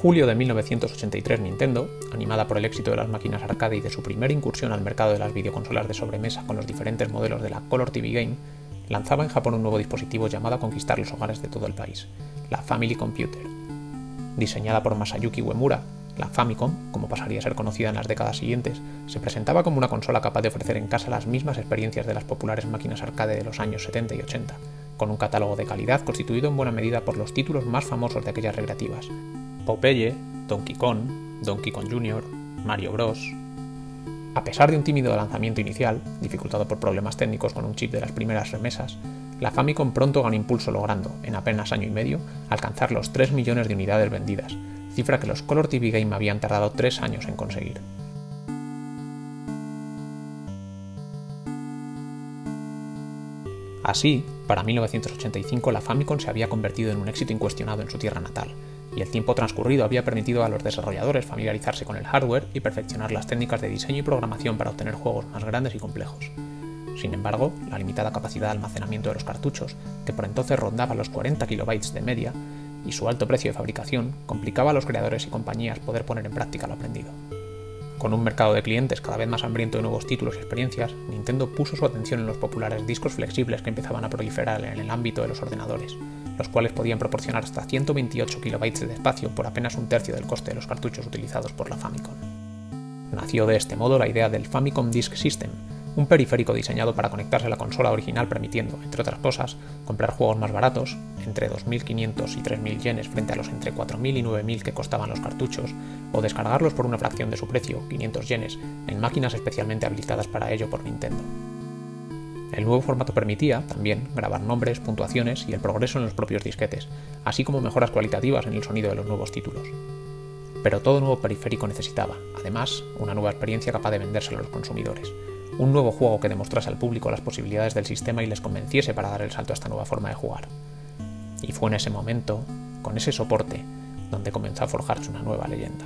Julio de 1983 Nintendo, animada por el éxito de las máquinas arcade y de su primera incursión al mercado de las videoconsolas de sobremesa con los diferentes modelos de la Color TV Game, lanzaba en Japón un nuevo dispositivo llamado a conquistar los hogares de todo el país, la Family Computer. Diseñada por Masayuki Uemura, la Famicom, como pasaría a ser conocida en las décadas siguientes, se presentaba como una consola capaz de ofrecer en casa las mismas experiencias de las populares máquinas arcade de los años 70 y 80, con un catálogo de calidad constituido en buena medida por los títulos más famosos de aquellas recreativas, Popeye, Donkey Kong, Donkey Kong Jr., Mario Bros. A pesar de un tímido lanzamiento inicial, dificultado por problemas técnicos con un chip de las primeras remesas, la Famicom pronto ganó impulso logrando, en apenas año y medio, alcanzar los 3 millones de unidades vendidas, cifra que los Color TV Game habían tardado 3 años en conseguir. Así, para 1985 la Famicom se había convertido en un éxito incuestionado en su tierra natal, y el tiempo transcurrido había permitido a los desarrolladores familiarizarse con el hardware y perfeccionar las técnicas de diseño y programación para obtener juegos más grandes y complejos. Sin embargo, la limitada capacidad de almacenamiento de los cartuchos, que por entonces rondaba los 40 KB de media, y su alto precio de fabricación complicaba a los creadores y compañías poder poner en práctica lo aprendido. Con un mercado de clientes cada vez más hambriento de nuevos títulos y experiencias, Nintendo puso su atención en los populares discos flexibles que empezaban a proliferar en el ámbito de los ordenadores, los cuales podían proporcionar hasta 128 KB de espacio por apenas un tercio del coste de los cartuchos utilizados por la Famicom. Nació de este modo la idea del Famicom Disk System, un periférico diseñado para conectarse a la consola original permitiendo, entre otras cosas, comprar juegos más baratos, entre 2.500 y 3.000 yenes frente a los entre 4.000 y 9.000 que costaban los cartuchos, o descargarlos por una fracción de su precio, 500 yenes, en máquinas especialmente habilitadas para ello por Nintendo. El nuevo formato permitía, también, grabar nombres, puntuaciones y el progreso en los propios disquetes, así como mejoras cualitativas en el sonido de los nuevos títulos. Pero todo nuevo periférico necesitaba, además, una nueva experiencia capaz de vendérselo a los consumidores, un nuevo juego que demostrase al público las posibilidades del sistema y les convenciese para dar el salto a esta nueva forma de jugar. Y fue en ese momento, con ese soporte, donde comenzó a forjarse una nueva leyenda.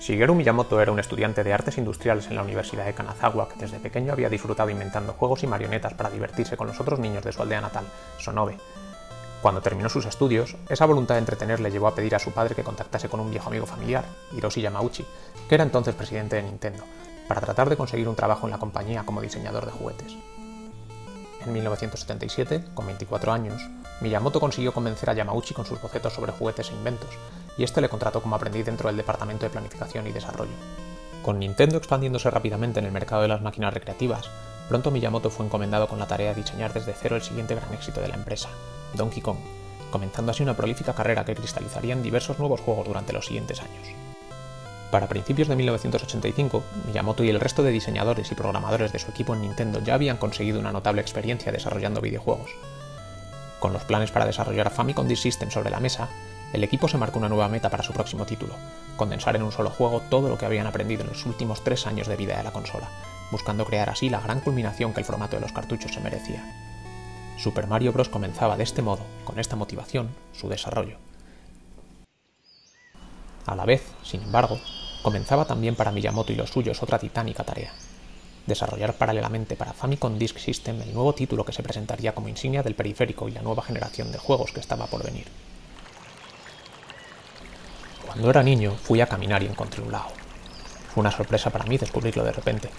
Shigeru Miyamoto era un estudiante de artes industriales en la Universidad de Kanazawa que desde pequeño había disfrutado inventando juegos y marionetas para divertirse con los otros niños de su aldea natal, Sonobe. Cuando terminó sus estudios, esa voluntad de entretener le llevó a pedir a su padre que contactase con un viejo amigo familiar, Hiroshi Yamauchi, que era entonces presidente de Nintendo, para tratar de conseguir un trabajo en la compañía como diseñador de juguetes. En 1977, con 24 años, Miyamoto consiguió convencer a Yamauchi con sus bocetos sobre juguetes e inventos, y este le contrató como aprendiz dentro del Departamento de Planificación y Desarrollo. Con Nintendo expandiéndose rápidamente en el mercado de las máquinas recreativas, pronto Miyamoto fue encomendado con la tarea de diseñar desde cero el siguiente gran éxito de la empresa, Donkey Kong, comenzando así una prolífica carrera que cristalizaría en diversos nuevos juegos durante los siguientes años. Para principios de 1985, Miyamoto y el resto de diseñadores y programadores de su equipo en Nintendo ya habían conseguido una notable experiencia desarrollando videojuegos. Con los planes para desarrollar Famicom Disk System sobre la mesa, el equipo se marcó una nueva meta para su próximo título, condensar en un solo juego todo lo que habían aprendido en los últimos tres años de vida de la consola, buscando crear así la gran culminación que el formato de los cartuchos se merecía. Super Mario Bros. comenzaba de este modo, con esta motivación, su desarrollo. A la vez, sin embargo, comenzaba también para Miyamoto y los suyos otra titánica tarea. Desarrollar paralelamente para Famicom Disk System el nuevo título que se presentaría como insignia del periférico y la nueva generación de juegos que estaba por venir. Cuando era niño fui a caminar y encontré un lago. Fue una sorpresa para mí descubrirlo de repente.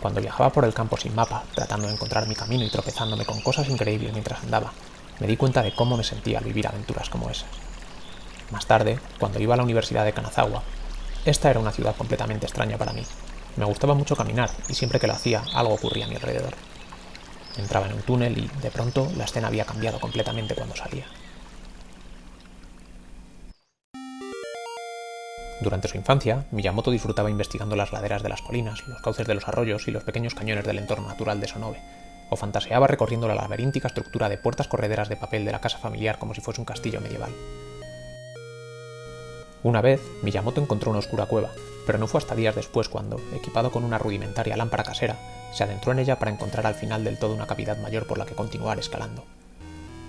Cuando viajaba por el campo sin mapa, tratando de encontrar mi camino y tropezándome con cosas increíbles mientras andaba, me di cuenta de cómo me sentía al vivir aventuras como esas. Más tarde, cuando iba a la Universidad de Kanazawa, esta era una ciudad completamente extraña para mí. Me gustaba mucho caminar y siempre que lo hacía algo ocurría a mi alrededor. Entraba en un túnel y, de pronto, la escena había cambiado completamente cuando salía. Durante su infancia, Miyamoto disfrutaba investigando las laderas de las colinas, los cauces de los arroyos y los pequeños cañones del entorno natural de Sonobe, o fantaseaba recorriendo la laberíntica estructura de puertas correderas de papel de la casa familiar como si fuese un castillo medieval. Una vez, Miyamoto encontró una oscura cueva, pero no fue hasta días después cuando, equipado con una rudimentaria lámpara casera, se adentró en ella para encontrar al final del todo una cavidad mayor por la que continuar escalando.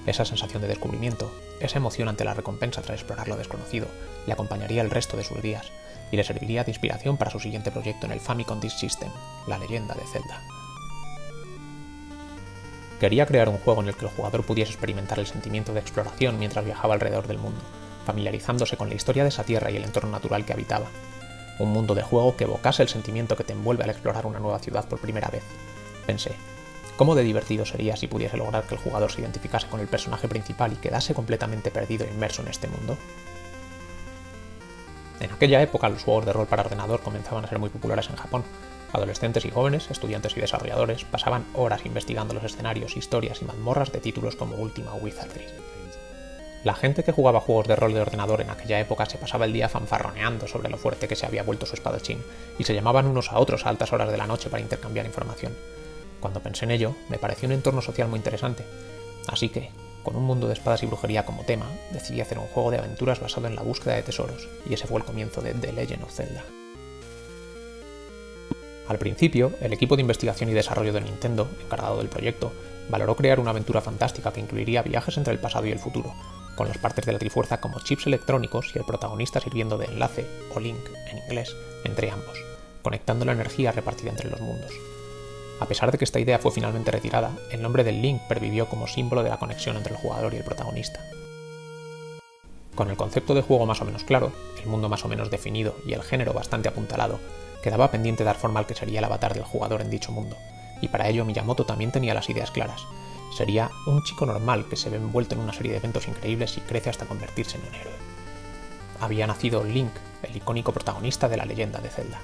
Esa sensación de descubrimiento, esa emoción ante la recompensa tras explorar lo desconocido, le acompañaría el resto de sus días y le serviría de inspiración para su siguiente proyecto en el Famicom Disk System, La leyenda de Zelda. Quería crear un juego en el que el jugador pudiese experimentar el sentimiento de exploración mientras viajaba alrededor del mundo, familiarizándose con la historia de esa tierra y el entorno natural que habitaba. Un mundo de juego que evocase el sentimiento que te envuelve al explorar una nueva ciudad por primera vez. Pensé, ¿cómo de divertido sería si pudiese lograr que el jugador se identificase con el personaje principal y quedase completamente perdido e inmerso en este mundo? En aquella época los juegos de rol para ordenador comenzaban a ser muy populares en Japón. Adolescentes y jóvenes, estudiantes y desarrolladores pasaban horas investigando los escenarios, historias y mazmorras de títulos como Ultima Wizardry. La gente que jugaba juegos de rol de ordenador en aquella época se pasaba el día fanfarroneando sobre lo fuerte que se había vuelto su espadachín, y se llamaban unos a otros a altas horas de la noche para intercambiar información. Cuando pensé en ello, me pareció un entorno social muy interesante. Así que, con un mundo de espadas y brujería como tema, decidí hacer un juego de aventuras basado en la búsqueda de tesoros, y ese fue el comienzo de The Legend of Zelda. Al principio, el equipo de investigación y desarrollo de Nintendo, encargado del proyecto, valoró crear una aventura fantástica que incluiría viajes entre el pasado y el futuro, con las partes de la Trifuerza como chips electrónicos y el protagonista sirviendo de enlace, o link en inglés, entre ambos, conectando la energía repartida entre los mundos. A pesar de que esta idea fue finalmente retirada, el nombre del Link pervivió como símbolo de la conexión entre el jugador y el protagonista. Con el concepto de juego más o menos claro, el mundo más o menos definido y el género bastante apuntalado, quedaba pendiente dar forma al que sería el avatar del jugador en dicho mundo, y para ello Miyamoto también tenía las ideas claras, sería un chico normal que se ve envuelto en una serie de eventos increíbles y crece hasta convertirse en un héroe. Había nacido Link, el icónico protagonista de la leyenda de Zelda.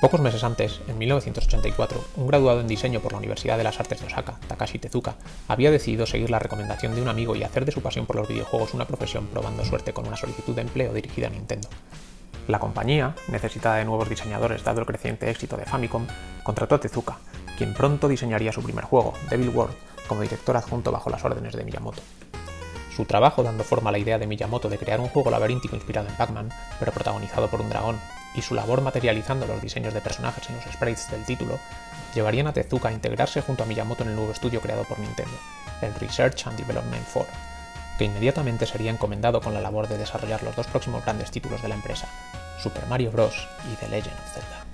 Pocos meses antes, en 1984, un graduado en diseño por la Universidad de las Artes de Osaka, Takashi Tezuka, había decidido seguir la recomendación de un amigo y hacer de su pasión por los videojuegos una profesión probando suerte con una solicitud de empleo dirigida a Nintendo. La compañía, necesitada de nuevos diseñadores dado el creciente éxito de Famicom, contrató a Tezuka, quien pronto diseñaría su primer juego, Devil World, como director adjunto bajo las órdenes de Miyamoto. Su trabajo dando forma a la idea de Miyamoto de crear un juego laberíntico inspirado en Pac-Man, pero protagonizado por un dragón, y su labor materializando los diseños de personajes en los sprites del título, llevarían a Tezuka a integrarse junto a Miyamoto en el nuevo estudio creado por Nintendo, el Research and Development 4, que inmediatamente sería encomendado con la labor de desarrollar los dos próximos grandes títulos de la empresa, Super Mario Bros. y The Legend of Zelda.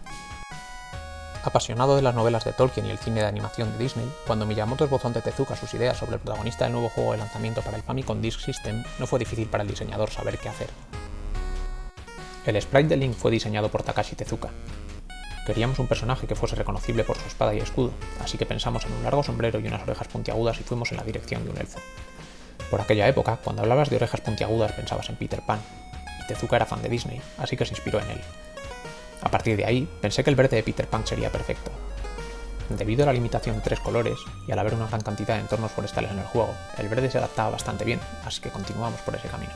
Apasionado de las novelas de Tolkien y el cine de animación de Disney, cuando Miyamoto esbozó ante Tezuka sus ideas sobre el protagonista del nuevo juego de lanzamiento para el Famicom Disk System, no fue difícil para el diseñador saber qué hacer. El sprite de Link fue diseñado por Takashi Tezuka. Queríamos un personaje que fuese reconocible por su espada y escudo, así que pensamos en un largo sombrero y unas orejas puntiagudas y fuimos en la dirección de un elfo. Por aquella época, cuando hablabas de orejas puntiagudas pensabas en Peter Pan, y Tezuka era fan de Disney, así que se inspiró en él. A partir de ahí, pensé que el verde de Peter Pan sería perfecto. Debido a la limitación de tres colores, y al haber una gran cantidad de entornos forestales en el juego, el verde se adaptaba bastante bien, así que continuamos por ese camino.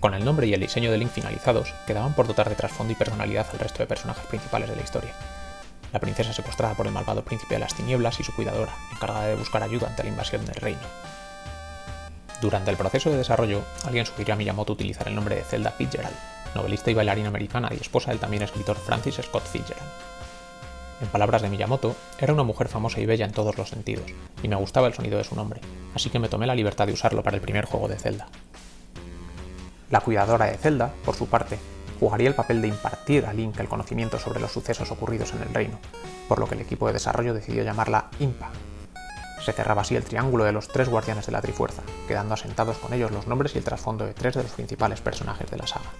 Con el nombre y el diseño de Link finalizados, quedaban por dotar de trasfondo y personalidad al resto de personajes principales de la historia. La princesa secuestrada por el malvado príncipe de las tinieblas y su cuidadora, encargada de buscar ayuda ante la invasión del reino. Durante el proceso de desarrollo, alguien sugirió a Miyamoto utilizar el nombre de Zelda Fitzgerald, novelista y bailarina americana y esposa del también escritor Francis Scott Fitzgerald. En palabras de Miyamoto, era una mujer famosa y bella en todos los sentidos, y me gustaba el sonido de su nombre, así que me tomé la libertad de usarlo para el primer juego de Zelda. La cuidadora de Zelda, por su parte, jugaría el papel de impartir a Link el conocimiento sobre los sucesos ocurridos en el reino, por lo que el equipo de desarrollo decidió llamarla Impa. Se cerraba así el triángulo de los tres guardianes de la Trifuerza, quedando asentados con ellos los nombres y el trasfondo de tres de los principales personajes de la saga.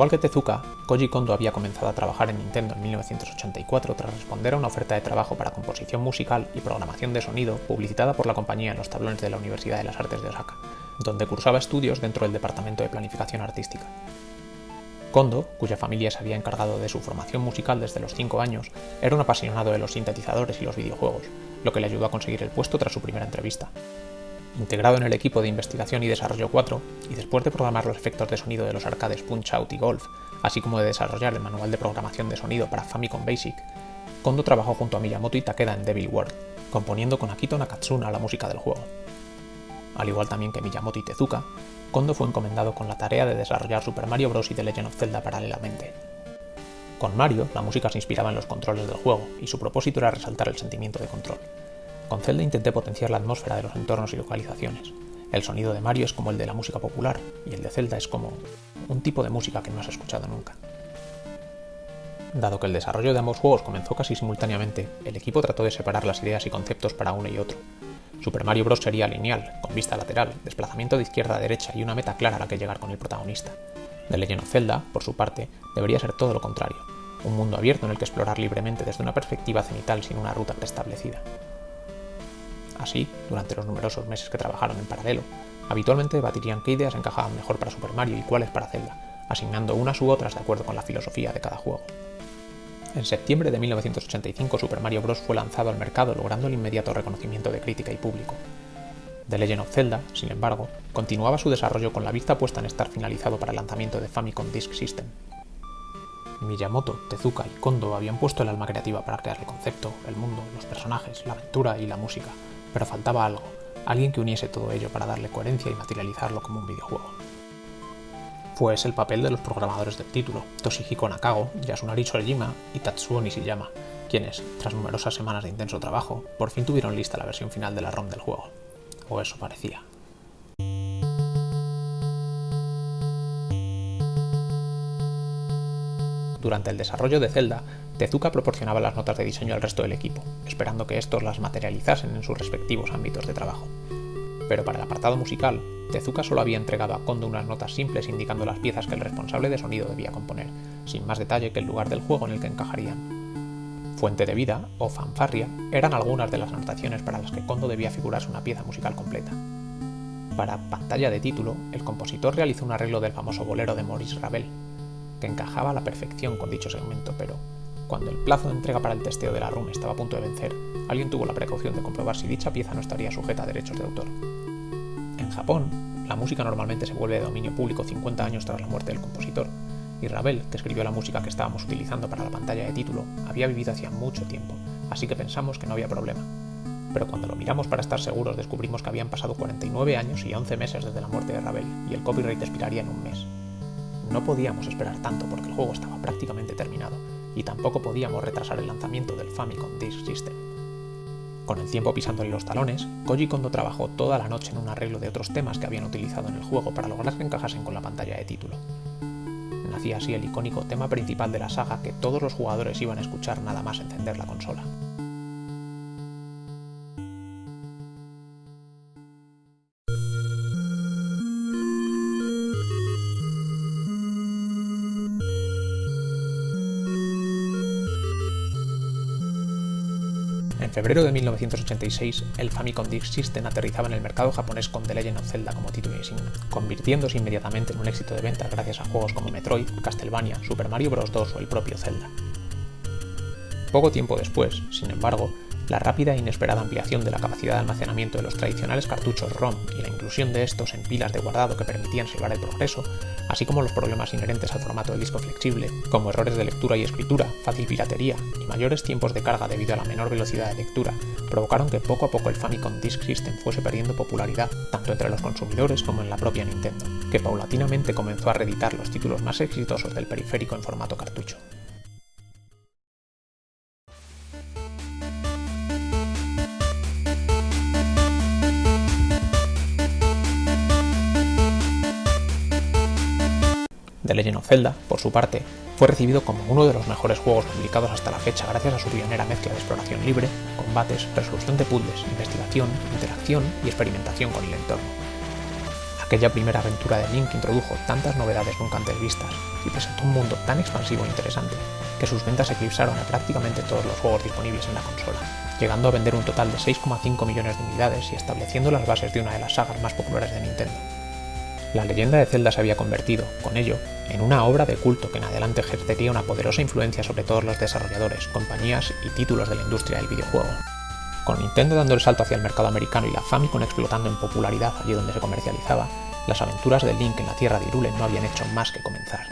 Igual que Tezuka, Koji Kondo había comenzado a trabajar en Nintendo en 1984 tras responder a una oferta de trabajo para composición musical y programación de sonido publicitada por la compañía en los tablones de la Universidad de las Artes de Osaka, donde cursaba estudios dentro del Departamento de Planificación Artística. Kondo, cuya familia se había encargado de su formación musical desde los 5 años, era un apasionado de los sintetizadores y los videojuegos, lo que le ayudó a conseguir el puesto tras su primera entrevista. Integrado en el equipo de investigación y desarrollo 4, y después de programar los efectos de sonido de los arcades Punch Out y Golf, así como de desarrollar el manual de programación de sonido para Famicom Basic, Kondo trabajó junto a Miyamoto y Takeda en Devil World, componiendo con Akito Nakatsuna la música del juego. Al igual también que Miyamoto y Tezuka, Kondo fue encomendado con la tarea de desarrollar Super Mario Bros. y The Legend of Zelda paralelamente. Con Mario, la música se inspiraba en los controles del juego, y su propósito era resaltar el sentimiento de control. Con Zelda intenté potenciar la atmósfera de los entornos y localizaciones. El sonido de Mario es como el de la música popular, y el de Zelda es como un tipo de música que no has escuchado nunca. Dado que el desarrollo de ambos juegos comenzó casi simultáneamente, el equipo trató de separar las ideas y conceptos para uno y otro, Super Mario Bros. sería lineal, con vista lateral, desplazamiento de izquierda a derecha y una meta clara a la que llegar con el protagonista. The Legend of Zelda, por su parte, debería ser todo lo contrario, un mundo abierto en el que explorar libremente desde una perspectiva cenital sin una ruta preestablecida. Así, durante los numerosos meses que trabajaron en paralelo, habitualmente debatirían qué ideas encajaban mejor para Super Mario y cuáles para Zelda, asignando unas u otras de acuerdo con la filosofía de cada juego. En septiembre de 1985 Super Mario Bros. fue lanzado al mercado logrando el inmediato reconocimiento de crítica y público. The Legend of Zelda, sin embargo, continuaba su desarrollo con la vista puesta en estar finalizado para el lanzamiento de Famicom Disk System. Miyamoto, Tezuka y Kondo habían puesto el alma creativa para crear el concepto, el mundo, los personajes, la aventura y la música, pero faltaba algo, alguien que uniese todo ello para darle coherencia y materializarlo como un videojuego pues el papel de los programadores del título, Toshihiko Nakago, Yasunari Sorejima y Tatsuo Nishiyama, quienes, tras numerosas semanas de intenso trabajo, por fin tuvieron lista la versión final de la ROM del juego. O eso parecía. Durante el desarrollo de Zelda, Tezuka proporcionaba las notas de diseño al resto del equipo, esperando que estos las materializasen en sus respectivos ámbitos de trabajo. Pero para el apartado musical, Tezuka solo había entregado a Kondo unas notas simples indicando las piezas que el responsable de sonido debía componer, sin más detalle que el lugar del juego en el que encajarían. Fuente de vida, o fanfarria, eran algunas de las anotaciones para las que Kondo debía figurarse una pieza musical completa. Para pantalla de título, el compositor realizó un arreglo del famoso bolero de Maurice Ravel, que encajaba a la perfección con dicho segmento, pero cuando el plazo de entrega para el testeo de la RUM estaba a punto de vencer, alguien tuvo la precaución de comprobar si dicha pieza no estaría sujeta a derechos de autor. En Japón, la música normalmente se vuelve de dominio público 50 años tras la muerte del compositor, y Ravel, que escribió la música que estábamos utilizando para la pantalla de título, había vivido hacía mucho tiempo, así que pensamos que no había problema. Pero cuando lo miramos para estar seguros descubrimos que habían pasado 49 años y 11 meses desde la muerte de Ravel, y el copyright expiraría en un mes. No podíamos esperar tanto porque el juego estaba prácticamente terminado, y tampoco podíamos retrasar el lanzamiento del Famicom Disk System. Con el tiempo pisándole los talones, Koji Kondo trabajó toda la noche en un arreglo de otros temas que habían utilizado en el juego para lograr que encajasen con la pantalla de título. Nacía así el icónico tema principal de la saga que todos los jugadores iban a escuchar nada más encender la consola. En febrero de 1986, el Famicom Disk System aterrizaba en el mercado japonés con The Legend of Zelda como título insignia, convirtiéndose inmediatamente en un éxito de ventas gracias a juegos como Metroid, Castlevania, Super Mario Bros. 2 o el propio Zelda. Poco tiempo después, sin embargo, la rápida e inesperada ampliación de la capacidad de almacenamiento de los tradicionales cartuchos ROM y la inclusión de estos en pilas de guardado que permitían salvar el progreso, así como los problemas inherentes al formato del disco flexible, como errores de lectura y escritura, fácil piratería y mayores tiempos de carga debido a la menor velocidad de lectura, provocaron que poco a poco el Famicom Disk System fuese perdiendo popularidad, tanto entre los consumidores como en la propia Nintendo, que paulatinamente comenzó a reeditar los títulos más exitosos del periférico en formato cartucho. The Legend of Zelda, por su parte, fue recibido como uno de los mejores juegos publicados hasta la fecha gracias a su pionera mezcla de exploración libre, combates, resolución de puzzles, investigación, interacción y experimentación con el entorno. Aquella primera aventura de Link introdujo tantas novedades nunca antes vistas y presentó un mundo tan expansivo e interesante que sus ventas eclipsaron a prácticamente todos los juegos disponibles en la consola. llegando a vender un total de 6,5 millones de unidades y estableciendo las bases de una de las sagas más populares de Nintendo. La leyenda de Zelda se había convertido, con ello, en una obra de culto que en adelante ejercería una poderosa influencia sobre todos los desarrolladores, compañías y títulos de la industria del videojuego. Con Nintendo dando el salto hacia el mercado americano y la Famicom explotando en popularidad allí donde se comercializaba, las aventuras de Link en la tierra de Hyrule no habían hecho más que comenzar.